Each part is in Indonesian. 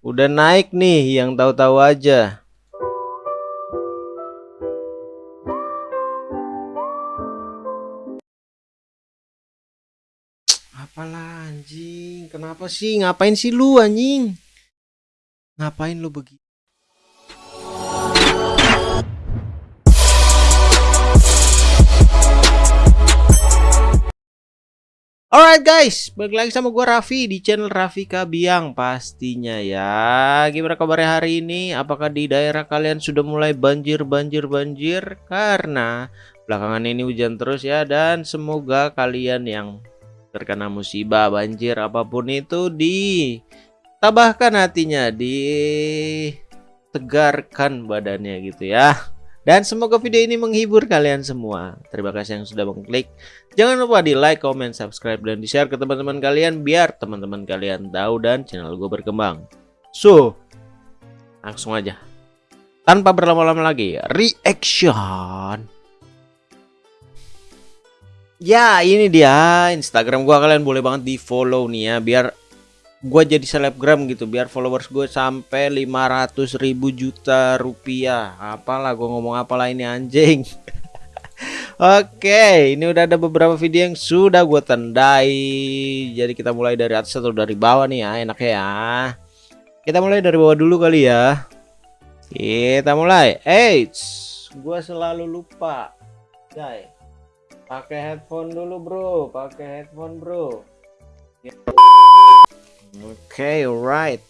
Udah naik nih yang tahu-tahu aja. Apalah anjing, kenapa sih? Ngapain sih lu anjing? Ngapain lu begitu? Alright guys, balik lagi sama gua Raffi di channel Raffi Kabiang pastinya ya. Gimana kabarnya hari ini? Apakah di daerah kalian sudah mulai banjir banjir banjir? Karena belakangan ini hujan terus ya dan semoga kalian yang terkena musibah banjir apa pun itu ditabahkan hatinya, ditegarkan badannya gitu ya. Dan semoga video ini menghibur kalian semua. Terima kasih yang sudah mengklik. Jangan lupa di like, comment, subscribe, dan di share ke teman-teman kalian biar teman-teman kalian tahu dan channel gue berkembang. So, langsung aja. Tanpa berlama-lama lagi, reaction. Ya, ini dia Instagram gua kalian boleh banget di follow nih ya biar gue jadi selebgram gitu biar followers gue sampai 500 ribu juta rupiah. Apalah gue ngomong apalah ini anjing. Oke ini udah ada beberapa video yang sudah gue tandai jadi kita mulai dari atas atau dari bawah nih ya enaknya ya. Kita mulai dari bawah dulu kali ya. Kita mulai. Eits gue selalu lupa. Guys pakai headphone dulu bro. Pakai headphone bro. Oke, okay, alright.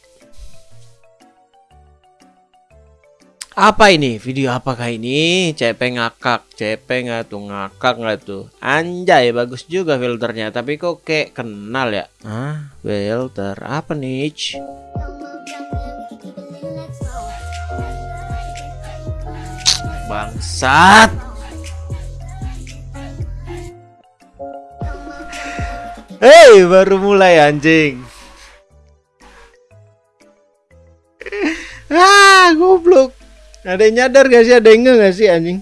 Apa ini? Video apakah ini? CP ngakak, CP nggak tuh ngakak nggak tuh? Anjay, bagus juga filternya. Tapi kok kayak kenal ya? Ah, filter apa nih? Bangsat. Hei, baru mulai anjing. Ada yang nyadar gak sih? Ada yang gak sih anjing?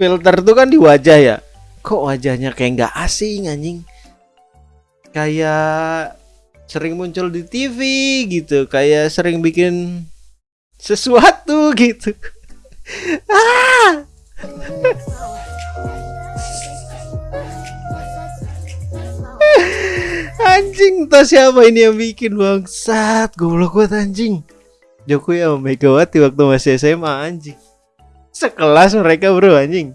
Filter tuh kan di wajah ya. Kok wajahnya kayak nggak asing anjing? Kayak sering muncul di TV gitu. Kayak sering bikin sesuatu gitu. Ah! Anjing entah siapa ini yang bikin bangsat. Goblok banget anjing Jokowi sama Megawati waktu masih SMA anjing. Sekelas mereka bro anjing.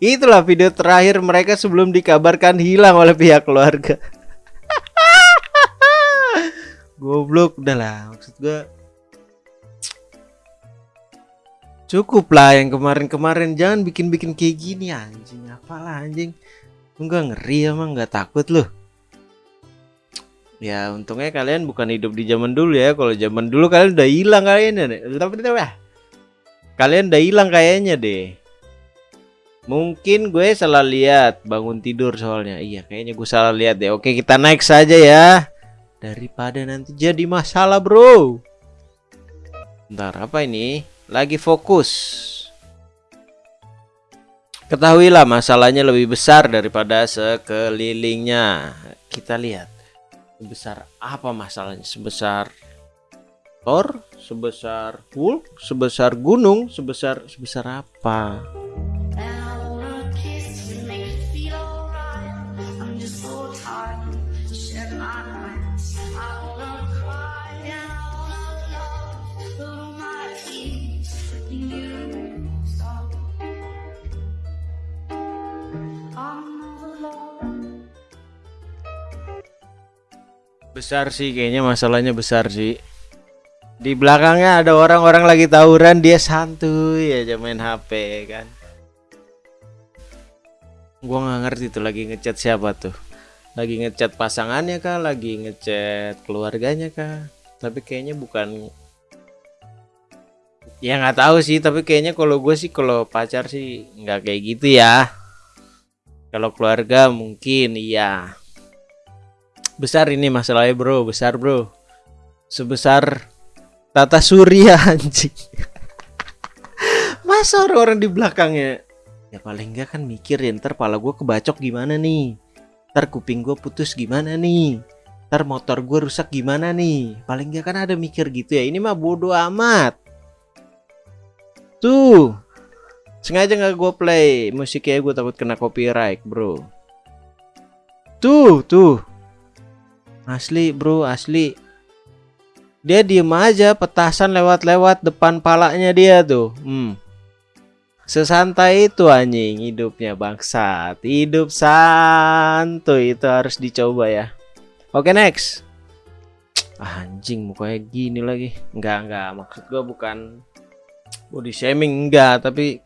Itulah video terakhir mereka sebelum dikabarkan hilang oleh pihak keluarga. Goblok udah lah maksud gue Cukup lah yang kemarin-kemarin Jangan bikin-bikin kayak gini anjing. Apalah anjing. Enggak ngeri emang nggak takut loh Ya untungnya kalian bukan hidup di zaman dulu ya. Kalau zaman dulu kalian udah hilang kayaknya. Tapi ya. Kalian udah hilang kayaknya deh. Mungkin gue salah lihat bangun tidur soalnya. Iya kayaknya gue salah lihat deh. Oke kita naik saja ya. Daripada nanti jadi masalah bro. Bentar apa ini? Lagi fokus. Ketahuilah masalahnya lebih besar daripada sekelilingnya. Kita lihat sebesar apa masalahnya? Sebesar Thor? Sebesar Hulk? Sebesar gunung? Sebesar sebesar apa Besar sih kayaknya masalahnya besar sih. Di belakangnya ada orang-orang lagi tawuran dia santuy aja main HP kan. Gua nggak ngerti tuh lagi ngechat siapa tuh. Lagi ngechat pasangannya kah, lagi ngechat keluarganya kah. Tapi kayaknya bukan Ya nggak tahu sih, tapi kayaknya kalau gue sih kalau pacar sih nggak kayak gitu ya. Kalau keluarga mungkin iya besar ini masalahnya bro. Besar bro. Sebesar tata surya anjing. Masa orang-orang di belakangnya? Ya paling enggak kan mikir ya ntar pala gue kebacok gimana nih? Ntar kuping gue putus gimana nih? Ntar motor gue rusak gimana nih? Paling gak kan ada mikir gitu ya. Ini mah bodoh amat. Tuh sengaja nggak gue play? Musiknya gue takut kena copyright bro. Tuh tuh asli bro asli. Dia diem aja petasan lewat-lewat depan palanya dia tuh. Hmm. Sesantai itu anjing hidupnya bangsat. Hidup santuy itu harus dicoba ya. Oke next. Anjing mukanya gini lagi. Enggak enggak maksud gue bukan body shaming enggak tapi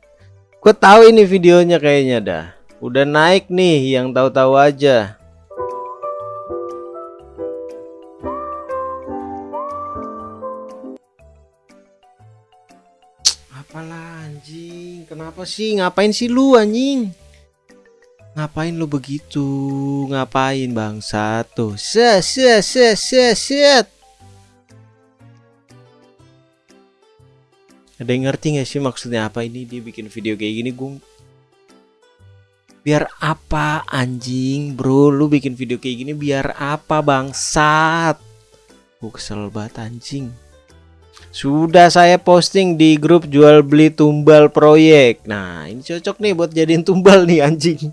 gue tahu ini videonya kayaknya dah. Udah naik nih yang tahu-tahu aja kenapa sih? Ngapain sih lu anjing? Ngapain lu begitu? Ngapain bangsa tuh? Set set set set set. Ada yang ngerti gak sih maksudnya apa ini dia bikin video kayak gini gung? Biar apa anjing? Bro lu bikin video kayak gini biar apa bangsat? Gue kesel banget anjing sudah saya posting di grup jual beli tumbal proyek. Nah, ini cocok nih buat jadiin tumbal nih anjing.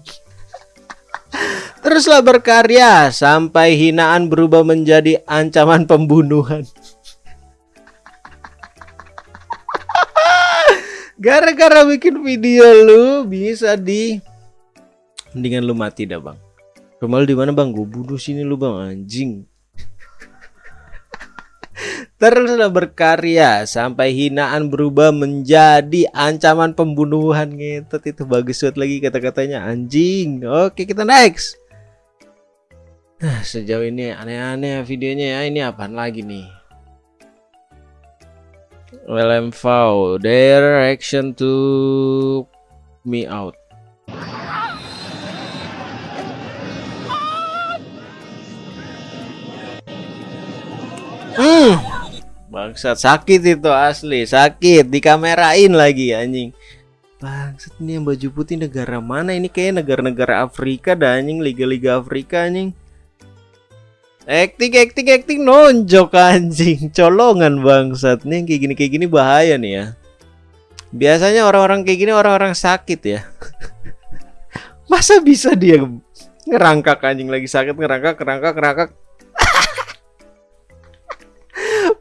Teruslah berkarya sampai hinaan berubah menjadi ancaman pembunuhan. Gara-gara bikin video lu bisa di mendingan lu mati dah, Bang. Rumah lu di mana, Bang? Gue bunuh sini lu, Bang, anjing. Teruslah berkarya sampai hinaan berubah menjadi ancaman pembunuhan ngetot itu bagus banget lagi kata-katanya anjing. Oke kita next. Nah sejauh ini aneh-aneh videonya ya ini apaan lagi nih? LMV direction to me out. Hmm. Bangsat sakit itu asli, sakit dikamerain lagi anjing. Bangsat ini yang baju putih negara mana ini kayak negara-negara Afrika dah anjing, liga-liga Afrika anjing. Acting acting acting nonjok anjing, colongan bangsat nih kayak gini kayak gini bahaya nih ya. Biasanya orang-orang kayak gini orang-orang sakit ya. Masa bisa dia ngerangkak anjing lagi sakit ngerangkak ngerangkak ngerangkak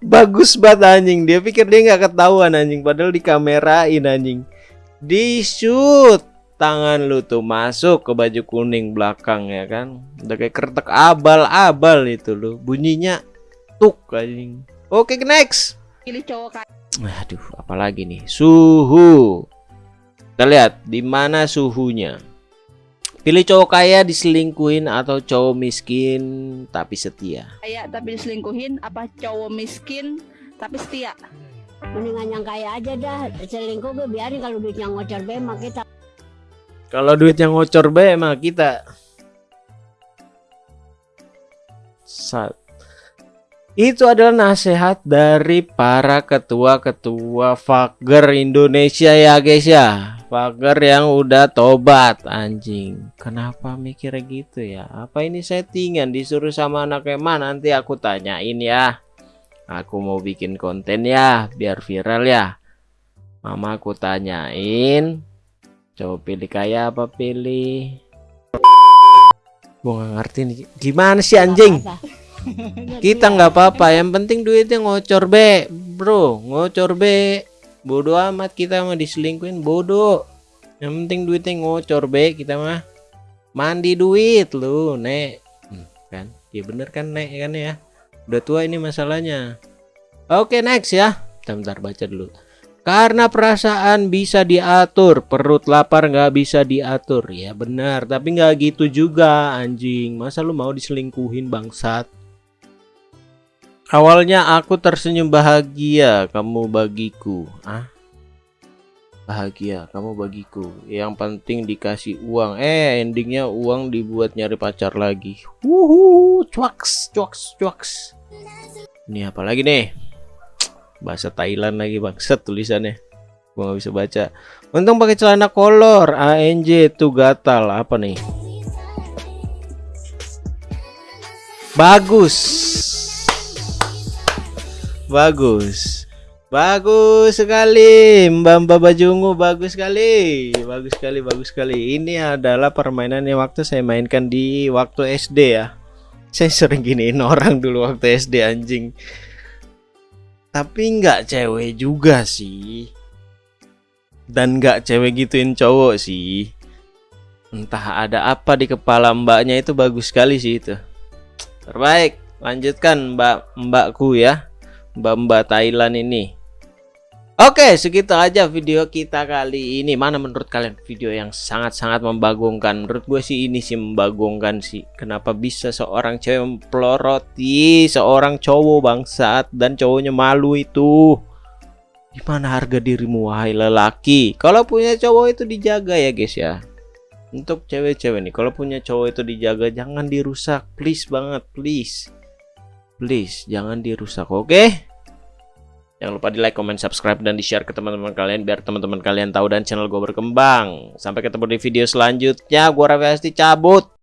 bagus banget anjing. Dia pikir dia nggak ketahuan anjing. Padahal di kamerain anjing. Di shoot tangan lu tuh masuk ke baju kuning belakang ya kan? Udah kayak kertek abal-abal itu lu. Bunyinya tuk anjing. Oke next. Pilih cowok aduh apalagi nih? Suhu. Kita lihat di mana suhunya Pilih cowok kaya diselingkuhin atau cowok miskin tapi setia? Kaya tapi diselingkuhin apa cowok miskin tapi setia? Mendingan yang kaya aja dah selingkuh gue biarin kalau duitnya ngocor be mah kita. Kalau duitnya ngocor be mah kita. Sat. Itu adalah nasihat dari para ketua-ketua fager Indonesia ya guys ya. Fager yang udah tobat anjing. Kenapa mikir gitu ya? Apa ini settingan disuruh sama anak eman nanti aku tanyain ya. Aku mau bikin konten ya biar viral ya. Mama aku tanyain. Coba pilih kaya apa pilih? Gue gak ngerti nih. Gimana sih anjing? Kita nggak apa-apa yang penting duitnya ngocor be bro ngocor be bodoh amat kita mah diselingkuin bodoh. Yang penting duitnya ngocor be kita mah mandi duit lu nek. Hmm, kan? Ya bener kan nek kan ya? Udah tua ini masalahnya. Oke next ya. Bentar, bentar baca dulu. Karena perasaan bisa diatur, perut lapar nggak bisa diatur. Ya benar, tapi nggak gitu juga anjing. Masa lu mau diselingkuhin bangsat? Awalnya aku tersenyum bahagia kamu bagiku. Ah? Bahagia kamu bagiku. Yang penting dikasih uang. Eh, endingnya uang dibuat nyari pacar lagi. Wuhu, cuaks, cuaks, cuaks. Ini apa lagi nih? Bahasa Thailand lagi bangset tulisannya. Gua nggak bisa baca. Untung pakai celana kolor. ANJ tuh gatal apa nih? Bagus. Bagus. Bagus sekali. Mbak Mbak Bajungu bagus sekali. Bagus sekali bagus sekali. Ini adalah permainan yang waktu saya mainkan di waktu SD ya. Saya sering giniin orang dulu waktu SD anjing. Tapi nggak cewek juga sih. Dan nggak cewek gituin cowok sih. Entah ada apa di kepala mbaknya itu bagus sekali sih itu. Terbaik Lanjutkan mbak mbakku ya Mbak-mbak Thailand ini Oke, segitu aja video kita kali ini. Mana menurut kalian video yang sangat-sangat membagongkan? Menurut gue sih ini sih membagongkan sih. Kenapa bisa seorang cewek memploroti seorang cowok bangsat dan cowoknya malu itu? Gimana harga dirimu wahai lelaki? Kalau punya cowok itu dijaga ya guys ya. Untuk cewek-cewek nih, kalau punya cowok itu dijaga jangan dirusak, please banget, please. Please, jangan dirusak, oke? Okay? Jangan lupa di like, comment, subscribe, dan di share ke teman-teman kalian biar teman-teman kalian tahu dan channel gue berkembang. Sampai ketemu di video selanjutnya. Gue Raffi Asti cabut.